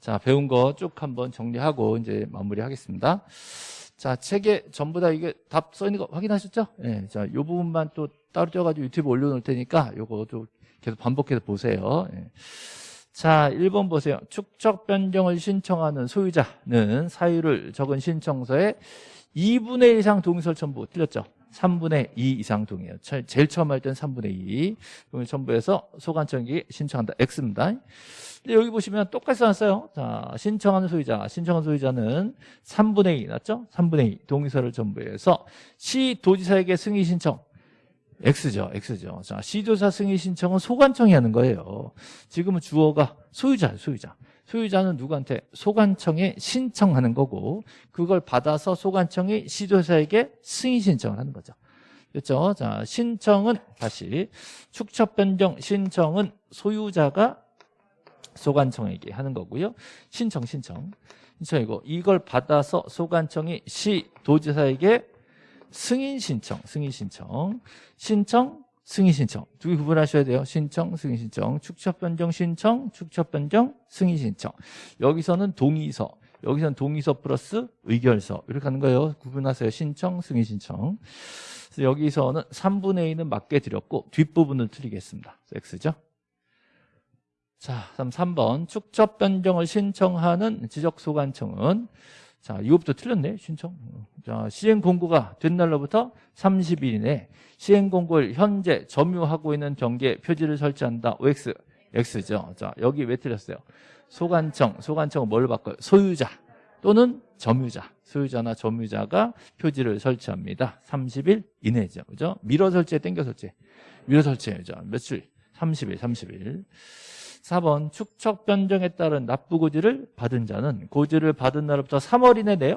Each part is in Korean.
자, 배운 거 쭉 한번 정리하고 이제 마무리하겠습니다. 자, 책에 전부 다 이게 답 써 있는 거 확인하셨죠? 예. 네, 자, 요 부분만 또 따로 떼가지고 유튜브 올려놓을 테니까 요거 도 계속 반복해서 보세요. 예. 자, 1번 보세요. 축적 변경을 신청하는 소유자는 사유를 적은 신청서에 2분의 1 이상 동의서를 첨부. 틀렸죠? 3분의 2 이상 동의요. 제일 처음 할 때는 3분의 2. 동의 첨부해서 소관청이 신청한다. X입니다. 여기 보시면 똑같이 써놨어요. 자, 신청하는 소유자. 신청한 소유자는 3분의 2 맞죠? 3분의 2 동의서를 첨부해서 시 도지사에게 승인 신청. X죠. X죠. 자, 시도사 승인 신청은 소관청이 하는 거예요. 지금은 주어가 소유자, 소유자. 소유자는 누구한테? 소관청에 신청하는 거고 그걸 받아서 소관청이 시도사에게 승인 신청을 하는 거죠. 그렇죠? 자, 신청은 다시 축척 변경 신청은 소유자가 소관청에게 하는 거고요. 신청, 신청. 신청이고 이걸 받아서 소관청이 시도지사에게 승인 신청, 승인 신청, 신청, 승인 신청 두 개 구분하셔야 돼요. 신청, 승인 신청, 축척 변경 신청, 축척 변경 승인 신청. 여기서는 동의서, 여기서는 동의서 플러스 의결서 이렇게 하는 거예요. 구분하세요. 신청, 승인 신청. 그래서 여기서는 3분의 2는 맞게 드렸고 뒷부분을 틀리겠습니다. X죠. 자, 그럼 3번 축척 변경을 신청하는 지적소관청은 자, 이것부터 틀렸네, 신청. 자, 시행 공고가 된 날로부터 30일 이내 시행 공고를 현재 점유하고 있는 경계에 표지를 설치한다. OX, X죠. 자, 여기 왜 틀렸어요? 소관청, 소관청은 뭘 바꿔요? 소유자 또는 점유자, 소유자나 점유자가 표지를 설치합니다. 30일 이내죠. 그죠? 미러 설치에 땡겨 설치. 미러 설치해죠. 며칠? 30일, 30일. 4번 축척 변경에 따른 납부고지를 받은 자는 고지를 받은 날부터 3월 이내 내요?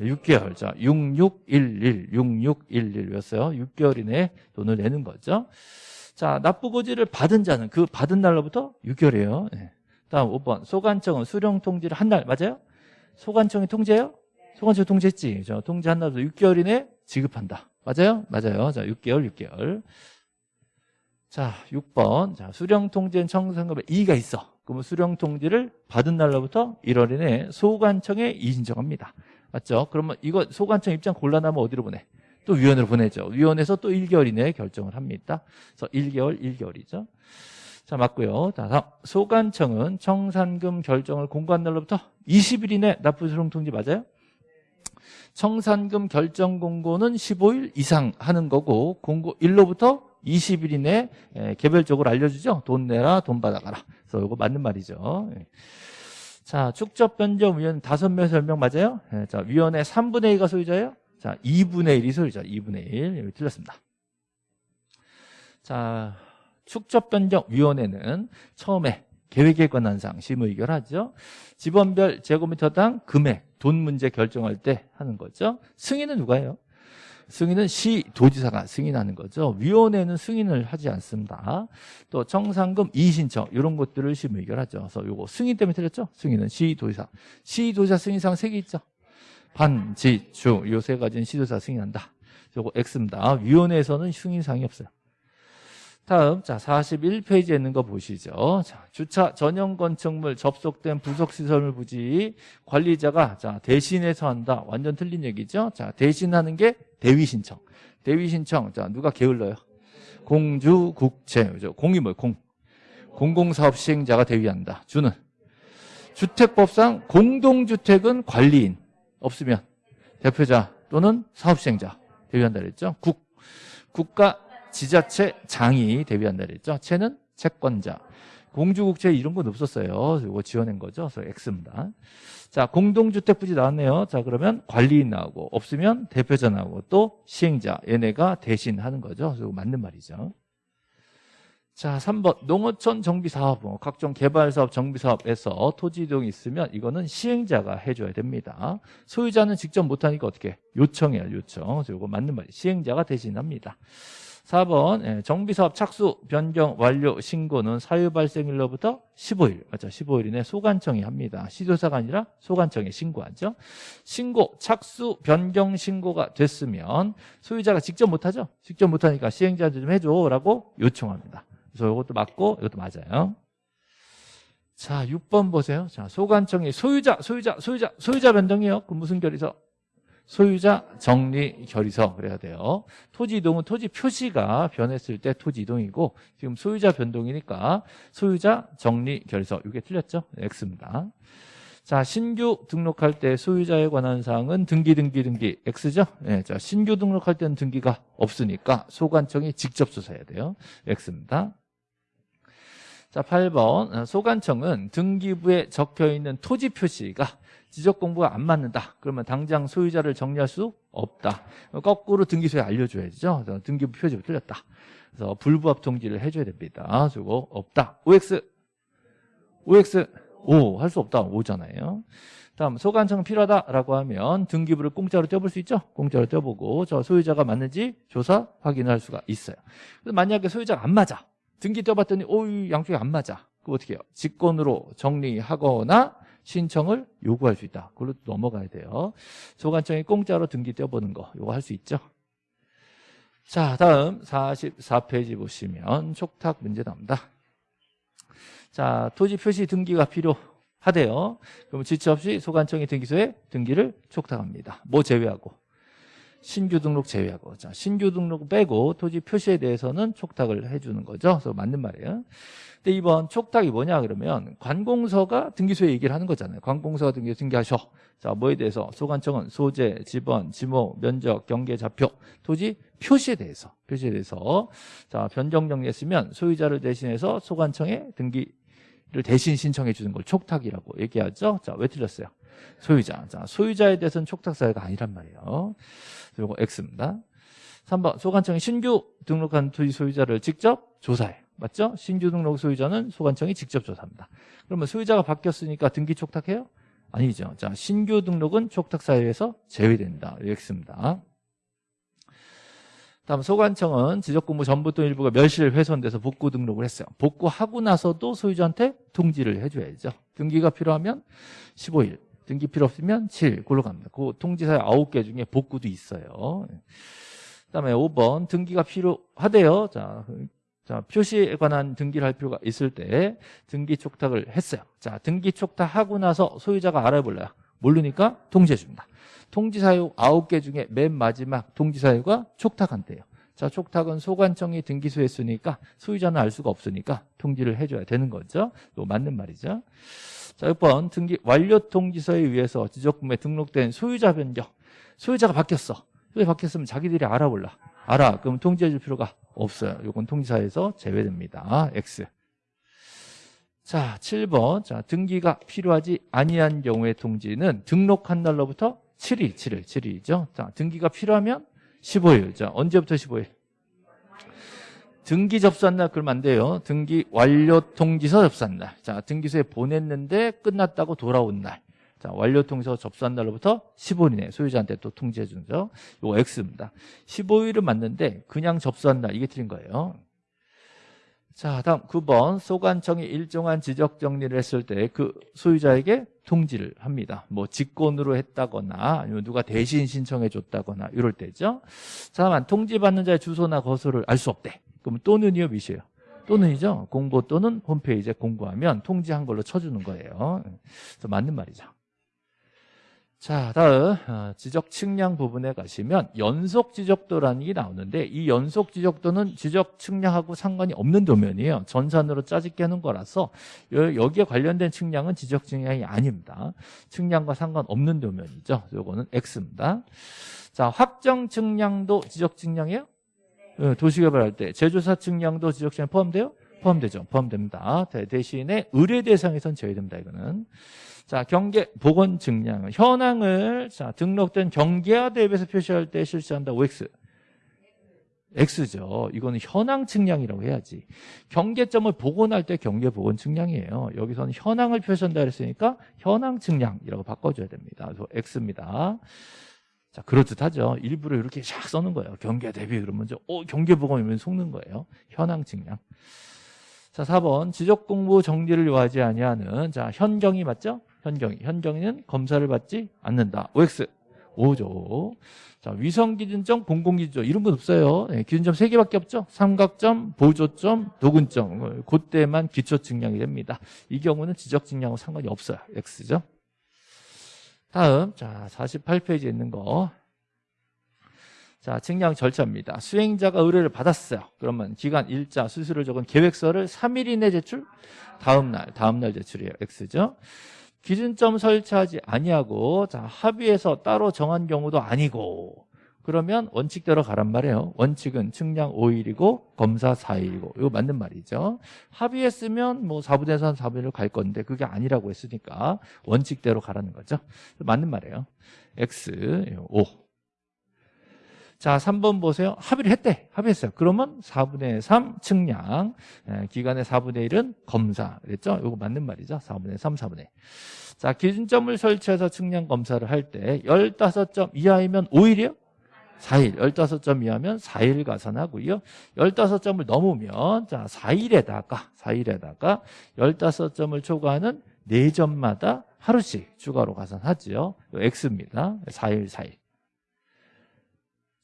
6개월. 자 6611, 6611이었어요. 6개월 이내에 돈을 내는 거죠. 자 납부고지를 받은 자는 그 받은 날로부터 6개월이에요. 네. 다음 5번. 소관청은 수령 통지를 한 날 맞아요? 소관청이 통제해요? 소관청이 통제했지. 저 통제한 날부터 6개월 이내에 지급한다. 맞아요? 맞아요. 자 6개월 6개월 자, 6번. 자, 수령 통지엔 청구상급에 이의가 있어. 그러면 수령 통지를 받은 날로부터 1월 이내에 소관청에 이의신청합니다. 맞죠? 그러면 이거 소관청 입장 곤란하면 어디로 보내? 또 위원회로 보내죠. 위원회에서 또 1개월 이내에 결정을 합니다. 그래서 1개월, 1개월이죠. 자, 맞고요. 다음 소관청은 청산금 결정을 공고한 날로부터 20일 이내 납부 수령 통지 맞아요? 청산금 결정 공고는 15일 이상 하는 거고 공고 1로부터 20일 이내 개별적으로 알려주죠. 돈 내라, 돈 받아가라. 그래서 이거 맞는 말이죠. 예. 자, 축적 변경 위원 5명에서 10명 맞아요? 예, 자, 위원회 3분의 1가 소유자예요? 자, 2분의 1이 소유자. 2분의 1. 여기 틀렸습니다. 자, 축적 변경 위원회는 처음에 계획에 관한 사항 심의 의결하죠. 집원별 제곱미터당 금액, 돈 문제 결정할 때 하는 거죠. 승인은 누가 해요? 승인은 시 도지사가 승인하는 거죠. 위원회는 승인을 하지 않습니다. 또 청산금 이신청 이런 것들을 심의 의결하죠. 그래서 요거 승인 때문에 틀렸죠. 승인은 시 도지사. 시 도지사 승인상 세 개 있죠. 반, 지, 주 요 세 가지는 시 도지사 승인한다. 요거 X입니다. 위원회에서는 승인상이 없어요. 다음 자 41페이지에 있는 거 보시죠. 자, 주차 전용 건축물 접속된 부속 시설물 부지 관리자가 자 대신해서 한다. 완전 틀린 얘기죠. 자 대신하는 게 대위 신청. 대위 신청 자 누가 게을러요? 공주 국채 그죠? 공이 뭐예요? 공. 공공사업 시행자가 대위한다. 주는 주택법상 공동주택은 관리인 없으면 대표자 또는 사업 시행자 대위한다 그랬죠. 국 국가 지자체 장이 대비한다 그랬죠. 채는 채권자. 공주국채 이런 건 없었어요. 이거 지어낸 거죠. 그래서 X입니다. 자, 공동주택 부지 나왔네요. 자, 그러면 관리인 나오고 없으면 대표자 나오고 또 시행자 얘네가 대신 하는 거죠. 그래서 맞는 말이죠. 자, 3번 농어촌 정비사업, 뭐 각종 개발사업, 정비사업에서 토지 이동이 있으면 이거는 시행자가 해줘야 됩니다. 소유자는 직접 못하니까 어떻게 요청해요, 요청. 그래서 이거 맞는 말이에요. 시행자가 대신합니다. 4번 예, 정비사업 착수 변경 완료 신고는 사유 발생일로부터 15일 맞죠? 15일 이내 소관청이 합니다. 시도사가 아니라 소관청에 신고하죠. 신고 착수 변경 신고가 됐으면 소유자가 직접 못하죠. 직접 못하니까 시행자한테 좀 해줘라고 요청합니다. 그래서 이것도 맞고 이것도 맞아요. 자, 6번 보세요. 자, 소관청이 소유자, 소유자, 소유자, 소유자 변동이요. 그 무슨 결의서? 소유자 정리 결의서 그래야 돼요. 토지 이동은 토지 표시가 변했을 때 토지 이동이고 지금 소유자 변동이니까 소유자 정리 결의서 이게 틀렸죠? X입니다. 자, 신규 등록할 때 소유자에 관한 사항은 등기 등기 등기 X죠? 네, 자, 신규 등록할 때는 등기가 없으니까 소관청이 직접 조사해야 돼요. X입니다. 자, 8번 어, 소관청은 등기부에 적혀 있는 토지 표시가 지적 공부가 안 맞는다. 그러면 당장 소유자를 정리할 수 없다. 거꾸로 등기소에 알려줘야죠. 등기부 표지가 틀렸다. 그래서 불부합 통지를 해줘야 됩니다. 그리고 없다. OX, OX, O 할수 없다. O잖아요. 다음 소관청 필요하다라고 하면 등기부를 공짜로 떼볼 수 있죠. 공짜로 떼보고 저 소유자가 맞는지 조사 확인할 수가 있어요. 만약에 소유자가 안 맞아. 등기 떼봤더니 오 양쪽이 안 맞아. 그럼 어떻게 해요? 직권으로 정리하거나 신청을 요구할 수 있다. 그걸로 넘어가야 돼요. 소관청이 공짜로 등기 떼어보는 거 이거 할 수 있죠. 자 다음 44페이지 보시면 촉탁 문제 나옵니다. 자 토지 표시 등기가 필요하대요. 그럼 지체 없이 소관청이 등기소에 등기를 촉탁합니다. 뭐 제외하고 신규 등록 제외하고 자 신규 등록 빼고 토지 표시에 대해서는 촉탁을 해주는 거죠. 그래서 맞는 말이에요. 근데 이번 촉탁이 뭐냐 그러면 관공서가 등기소에 얘기를 하는 거잖아요. 관공서가 등기 등기하셔. 자 뭐에 대해서 소관청은 소재, 지번, 지목, 면적, 경계, 좌표, 토지 표시에 대해서 표시에 대해서 자 변경 정리했으면 소유자를 대신해서 소관청에 등기를 대신 신청해 주는 걸 촉탁이라고 얘기하죠. 자 왜 틀렸어요? 소유자. 자 소유자에 대해서는 촉탁 사유가 아니란 말이에요. 그리고 X입니다. 3번 소관청이 신규 등록한 토지 소유자를 직접 조사해. 맞죠? 신규 등록 소유자는 소관청이 직접 조사합니다. 그러면 소유자가 바뀌었으니까 등기 촉탁해요? 아니죠. 자, 신규 등록은 촉탁 사유에서 제외된다. X입니다. 다음 소관청은 지적공부 전부 또 일부가 멸실 훼손돼서 복구 등록을 했어요. 복구하고 나서도 소유자한테 통지를 해줘야죠. 등기가 필요하면 15일, 등기 필요 없으면 7, 그걸로 갑니다. 그 통지사유 9개 중에 복구도 있어요. 그다음에 5번 등기가 필요하대요. 자, 자, 표시에 관한 등기를 할 필요가 있을 때 등기 촉탁을 했어요. 자, 등기 촉탁하고 나서 소유자가 알아볼래요. 모르니까 통지해 줍니다. 통지사유 9개 중에 맨 마지막 통지사유가 촉탁한대요. 자, 촉탁은 소관청이 등기소에 했으니까 소유자는 알 수가 없으니까 통지를 해줘야 되는 거죠. 이거 맞는 말이죠. 자, 6번 등기 완료 통지서에 의해서 지적금에 등록된 소유자 변경. 소유자가 바뀌었어. 왜 바뀌었으면 자기들이 알아볼라. 알아. 그럼 통지해 줄 필요가 없어요. 이건 통지사에서 제외됩니다. X. 자, 7번. 자, 등기가 필요하지 아니한 경우의 통지는 등록한 날로부터 7일, 7일, 7일이죠. 자, 등기가 필요하면 15일. 자, 언제부터 15일? 등기 접수한 날 그러면 안 돼요. 등기 완료 통지서 접수한 날. 자, 등기소에 보냈는데 끝났다고 돌아온 날. 자, 완료 통지서 접수한 날로부터 15일이네. 소유자한테 또 통지해 주는 죠 이거 X입니다. 15일은 맞는데 그냥 접수한 날 이게 틀린 거예요. 자, 다음 9번 소관청이 일정한 지적 정리를 했을 때 그 소유자에게 통지를 합니다. 뭐 직권으로 했다거나 아니면 누가 대신 신청해 줬다거나 이럴 때죠. 자, 다만 통지받는 자의 주소나 거소를 알 수 없대. 그럼 또는이요, 미시요? 또는이죠. 공고 또는 홈페이지에 공고하면 통지한 걸로 쳐주는 거예요. 맞는 말이죠. 자, 다음 어, 지적 측량 부분에 가시면 연속 지적도라는 게 나오는데 이 연속 지적도는 지적 측량하고 상관이 없는 도면이에요. 전산으로 짜집게 하는 거라서 여기에 관련된 측량은 지적 측량이 아닙니다. 측량과 상관없는 도면이죠. 요거는 X입니다. 자, 확정 측량도 지적 측량이에요? 네, 도시개발할 때 제조사 측량도 지적 측량 포함돼요? 포함되죠. 포함됩니다. 대신에 의뢰 대상에선 제외됩니다. 이거는. 자, 경계 보건 증량 현황을 자, 등록된 경계화 대비해서 표시할 때 실시한다. OX. X죠. 이거는 현황 측량이라고 해야지. 경계점을 복원할 때 경계 복원 측량이에요. 여기서는 현황을 표시한다 그랬으니까 현황 측량이라고 바꿔줘야 됩니다. 그래서 X입니다. 자, 그럴듯하죠. 일부러 이렇게 샥 써는 거예요. 경계 대비 그러면 저, 어, 경계 복원이면 속는 거예요. 현황 측량. 자, 4번 지적 공부 정리를 요하지 아니하는 자, 현경이 맞죠? 현경이. 현경이는 검사를 받지 않는다. OX. 5죠. 자, 위성 기준점, 공공 기준점 이런 건 없어요. 예, 기준점 3개밖에 없죠. 삼각점, 보조점, 도근점. 그때만 기초 측량이 됩니다. 이 경우는 지적 측량하고 상관이 없어요. X죠. 다음 자 48페이지에 있는 거. 자, 측량 절차입니다. 수행자가 의뢰를 받았어요. 그러면 기간, 일자, 수수료 적은 계획서를 3일 이내 제출? 다음 날, 다음 날 제출이에요. X죠. 기준점 설치하지 아니하고 자, 합의해서 따로 정한 경우도 아니고 그러면 원칙대로 가란 말이에요. 원칙은 측량 5일이고 검사 4일이고 이거 맞는 말이죠. 합의했으면 뭐 4분의 3, 4분의 1갈 건데 그게 아니라고 했으니까 원칙대로 가라는 거죠. 맞는 말이에요. X 5 자, 3번 보세요. 합의를 했대. 합의했어요. 그러면 4분의 3 측량, 에, 기간의 4분의 1은 검사. 그랬죠? 이거 맞는 말이죠. 4분의 3, 4분의 1. 자, 기준점을 설치해서 측량 검사를 할 때 15점 이하이면 5일이요? 4일. 15점 이하면 4일 가산하고요. 15점을 넘으면 자, 4일에다가 4일에다가 15점을 초과하는 4점마다 하루씩 추가로 가산하죠. X입니다. 4일, 4일.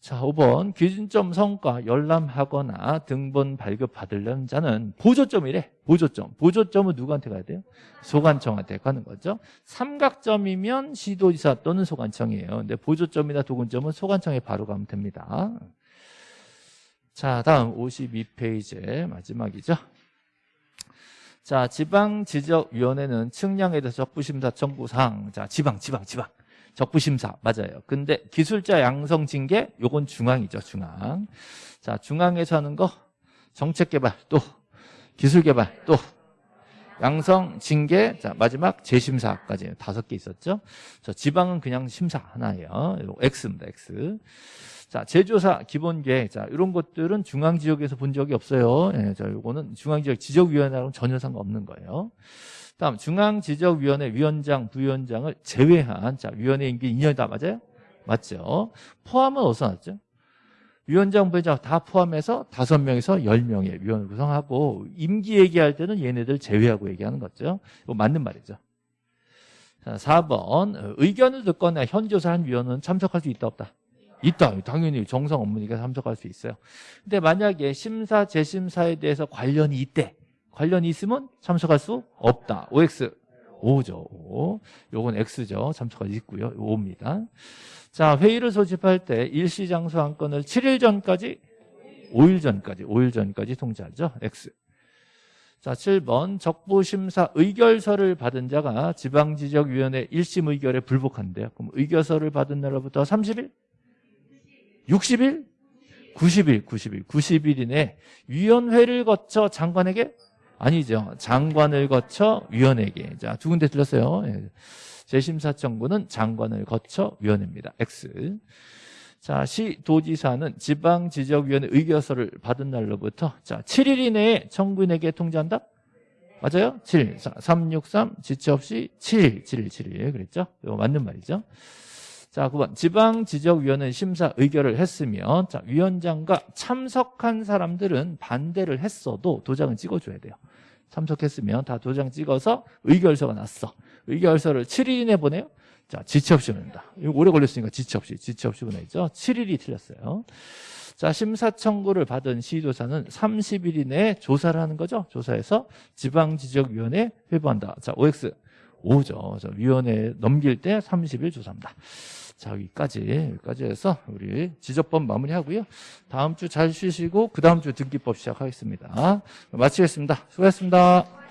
자, 5번 기준점 성과 열람하거나 등본 발급받으려는 자는 보조점이래. 보조점. 보조점은 누구한테 가야 돼요? 소관청한테 가는 거죠. 삼각점이면 시도지사 또는 소관청이에요. 근데 보조점이나 도군점은 소관청에 바로 가면 됩니다. 자, 다음 52페이지 마지막이죠. 자, 지방지적위원회는 측량에 대해서 적부심사 청구사항. 자, 지방, 지방, 지방. 적부심사 맞아요. 근데 기술자 양성 징계 요건 중앙이죠. 중앙. 자 중앙에서 하는 거 정책 개발 또 기술 개발 또 양성 징계 자 마지막 재심사까지 다섯 개 있었죠. 저 지방은 그냥 심사 하나예요. X입니다. X. 자, 제조사 기본 계획. 자, 이런 것들은 중앙 지역에서 본 적이 없어요. 예, 자, 요거는 중앙 지역 지적위원회랑 전혀 상관없는 거예요. 다음 중앙지적위원회 위원장, 부위원장을 제외한 자 위원회 임기 2년이다 맞아요? 맞죠? 포함은 어디서 났죠? 위원장, 부위원장 다 포함해서 5명에서 10명의 위원을 구성하고 임기 얘기할 때는 얘네들 제외하고 얘기하는 거죠. 이거 맞는 말이죠. 자, 4번 의견을 듣거나 현조사한 위원은 참석할 수 있다 없다? 있다. 당연히 정상 업무니까 참석할 수 있어요. 근데 만약에 심사, 재심사에 대해서 관련이 있대. 관련이 있으면 참석할 수 없다. OX 5죠. 5. 요건 X죠. 참석할 수 있고요. 5입니다. 자, 회의를 소집할 때 일시 장소 한 건을 7일 전까지 5일 전까지 5일 전까지 통지하죠. X. 자, 7번 적부심사 의결서를 받은 자가 지방지적위원회 1심 의결에 불복한대요. 그럼 의결서를 받은 날로부터 30일? 60일? 90일, 90일, 90일 이내 위원회를 거쳐 장관에게 아니죠. 장관을 거쳐 위원회에게. 자, 두 군데 틀렸어요. 예. 재심사 청구는 장관을 거쳐 위원회입니다. X. 자, 시 도지사는 지방 지적위원회 의결서를 받은 날로부터 자, 7일 이내에 청구인에게 통지한다? 맞아요? 7. 363 지체 없이 7일, 7일, 7일. 그랬죠? 이거 맞는 말이죠. 자, 9번. 지방 지적위원회 심사 의결을 했으면 자, 위원장과 참석한 사람들은 반대를 했어도 도장을 찍어줘야 돼요. 참석했으면 다 도장 찍어서 의결서가 났어. 의결서를 7일 이내 보내요? 자, 지체 없이 보낸다. 이거 오래 걸렸으니까 지체 없이, 지체 없이 보내죠. 7일이 틀렸어요. 자, 심사 청구를 받은 시도사는 30일 이내에 조사를 하는 거죠. 조사해서 지방지적위원회 회부한다. 자, OX 5죠. 위원회 넘길 때 30일 조사합니다. 자, 여기까지, 여기까지 해서 우리 지적법 마무리하고요. 다음 주 잘 쉬시고, 그 다음 주 등기법 시작하겠습니다. 마치겠습니다. 수고하셨습니다.